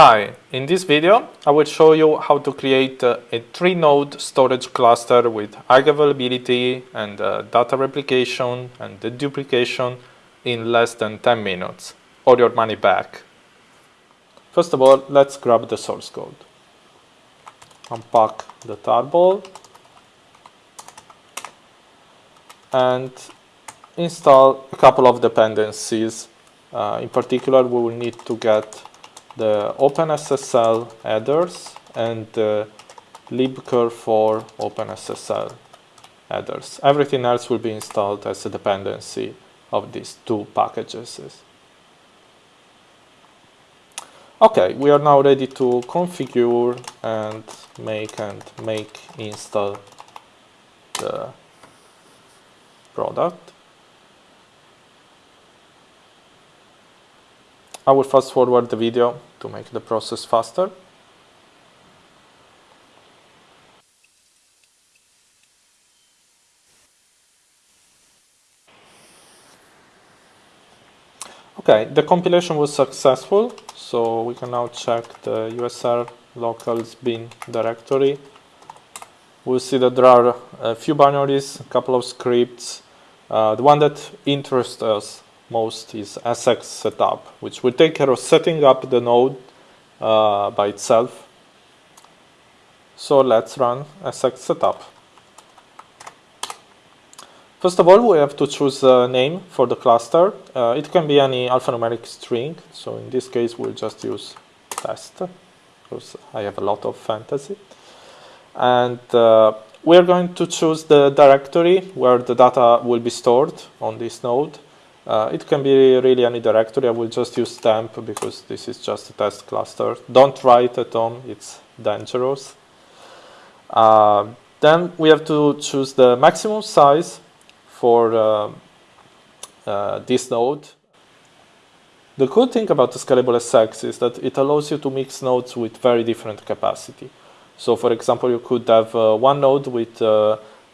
Hi, in this video I will show you how to create uh, a three node storage cluster with high availability and uh, data replication and deduplication in less than 10 minutes or your money back. First of all, let's grab the source code. Unpack the tarball and install a couple of dependencies. Uh, in particular, we will need to get the OpenSSL headers and the libcurl for OpenSSL headers. Everything else will be installed as a dependency of these two packages. Okay, we are now ready to configure and make and make install the product. I will fast forward the video to make the process faster. Okay, the compilation was successful, so we can now check the USR locals bin directory. We'll see that there are a few binaries, a couple of scripts. Uh, the one that interests us most is SX setup, which will take care of setting up the node uh, by itself. So let's run SX setup. First of all, we have to choose a name for the cluster. Uh, it can be any alphanumeric string. So in this case, we'll just use test because I have a lot of fantasy. And uh, we're going to choose the directory where the data will be stored on this node. Uh, it can be really any directory. I will just use temp because this is just a test cluster. Don't write at home, it's dangerous. Uh, then we have to choose the maximum size for uh, uh this node. The cool thing about the Skylable SX is that it allows you to mix nodes with very different capacity. So for example, you could have uh, one node with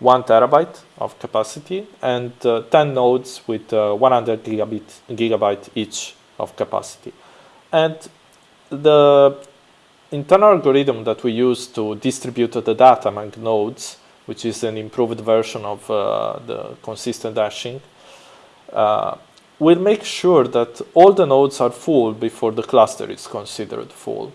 uh, one terabyte of capacity and uh, 10 nodes with uh, 100 gigabit, gigabyte each of capacity. And the internal algorithm that we use to distribute the data among nodes, which is an improved version of uh, the consistent hashing, uh, will make sure that all the nodes are full before the cluster is considered full.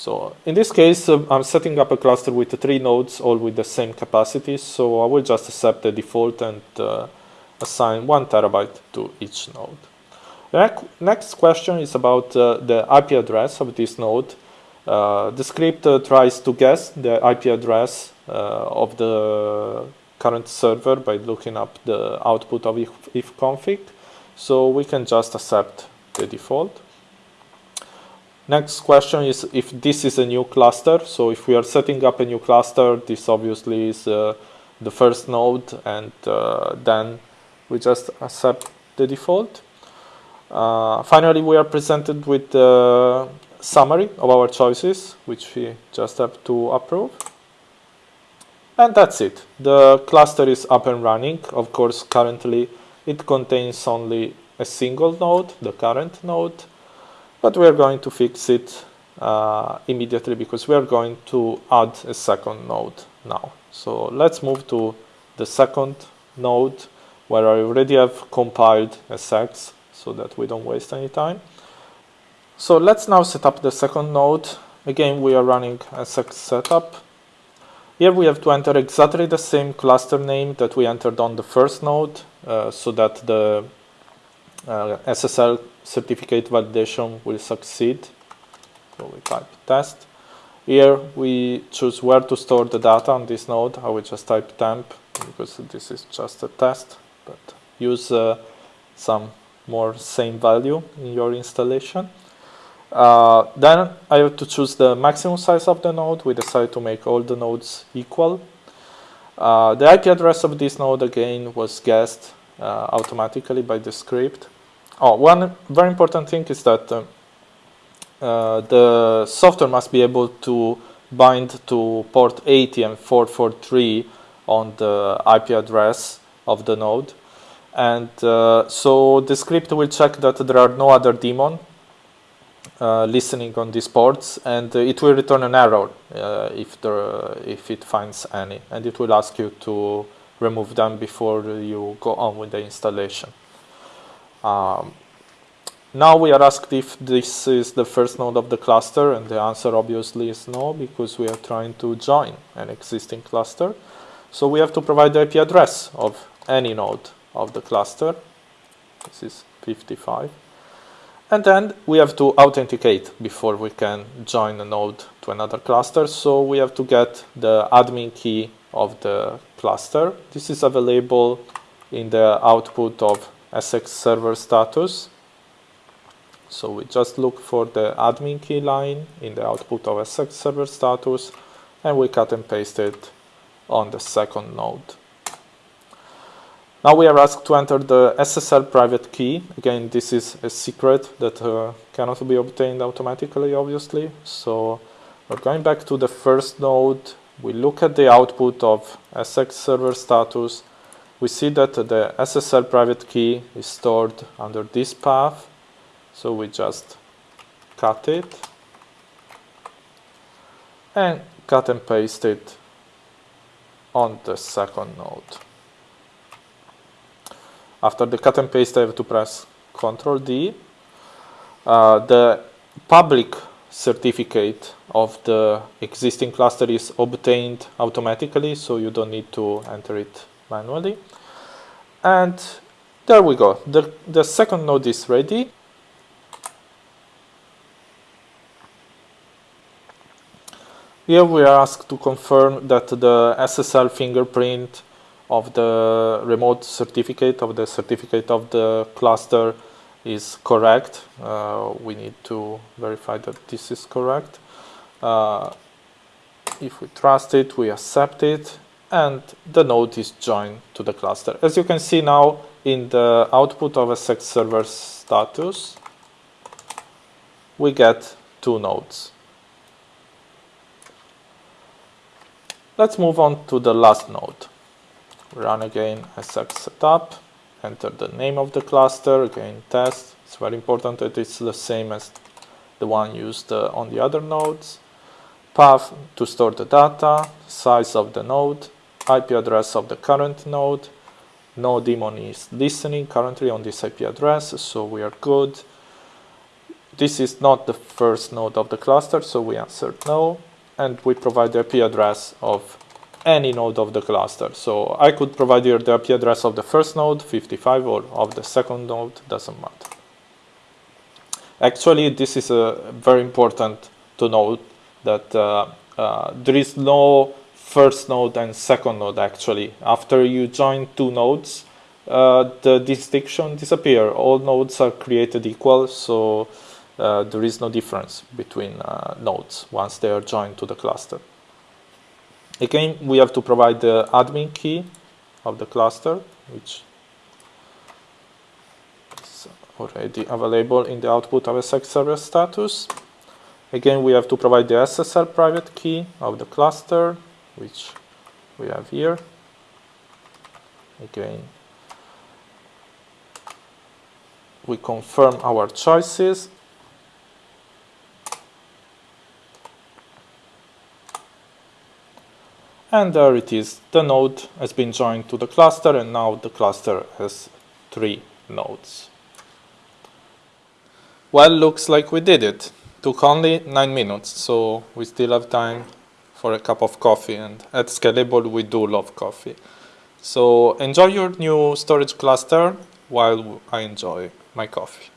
So in this case, uh, I'm setting up a cluster with three nodes, all with the same capacity. So I will just accept the default and uh, assign one terabyte to each node. The next question is about uh, the IP address of this node. Uh, the script uh, tries to guess the IP address uh, of the current server by looking up the output of if, if. So we can just accept the default. Next question is if this is a new cluster. So if we are setting up a new cluster, this obviously is uh, the first node and uh, then we just accept the default. Uh, finally, we are presented with the summary of our choices, which we just have to approve. And that's it. The cluster is up and running. Of course, currently it contains only a single node, the current node, but we are going to fix it uh, immediately because we are going to add a second node now. So let's move to the second node where I already have compiled a SX so that we don't waste any time. So let's now set up the second node. Again, we are running a SX setup. Here we have to enter exactly the same cluster name that we entered on the first node uh, so that the uh, SSL certificate validation will succeed. So we type test. Here we choose where to store the data on this node. I will just type temp because this is just a test, but use uh, some more same value in your installation. Uh, then I have to choose the maximum size of the node. We decide to make all the nodes equal. Uh, the IP address of this node again was guessed uh, automatically by the script. Oh, one very important thing is that uh, uh, the software must be able to bind to port 80 and 443 on the IP address of the node. And uh, so the script will check that there are no other daemon uh, listening on these ports and uh, it will return an error uh, if, there, if it finds any and it will ask you to remove them before you go on with the installation. Um, now we are asked if this is the first node of the cluster and the answer obviously is no because we are trying to join an existing cluster. So we have to provide the IP address of any node of the cluster. This is 55. And then we have to authenticate before we can join a node to another cluster. So we have to get the admin key of the cluster. This is available in the output of SX server status. So we just look for the admin key line in the output of SX server status and we cut and paste it on the second node. Now we are asked to enter the SSL private key. Again, this is a secret that uh, cannot be obtained automatically, obviously. So we're going back to the first node. We look at the output of SX server status. We see that the SSL private key is stored under this path. So we just cut it and cut and paste it on the second node. After the cut and paste, I have to press Ctrl D. Uh, the public certificate of the existing cluster is obtained automatically, so you don't need to enter it manually. And there we go. The, the second node is ready. Here we are asked to confirm that the SSL fingerprint of the remote certificate of the certificate of the cluster is correct. Uh, we need to verify that this is correct. Uh, if we trust it, we accept it, and the node is joined to the cluster. As you can see now in the output of SX server status, we get two nodes. Let's move on to the last node run again SX setup, enter the name of the cluster, again test. It's very important that it's the same as the one used uh, on the other nodes. Path to store the data, size of the node, IP address of the current node. No daemon is listening currently on this IP address, so we are good. This is not the first node of the cluster, so we answer no. And we provide the IP address of any node of the cluster. So I could provide you the IP address of the first node, 55, or of the second node, doesn't matter. Actually, this is uh, very important to note that uh, uh, there is no first node and second node actually. After you join two nodes, uh, the distinction disappear. All nodes are created equal, so uh, there is no difference between uh, nodes once they are joined to the cluster. Again, we have to provide the admin key of the cluster, which is already available in the output of SX server status. Again, we have to provide the SSL private key of the cluster, which we have here. Again, we confirm our choices. And there it is the node has been joined to the cluster and now the cluster has three nodes. Well looks like we did it. Took only nine minutes so we still have time for a cup of coffee and at Skylable we do love coffee. So enjoy your new storage cluster while I enjoy my coffee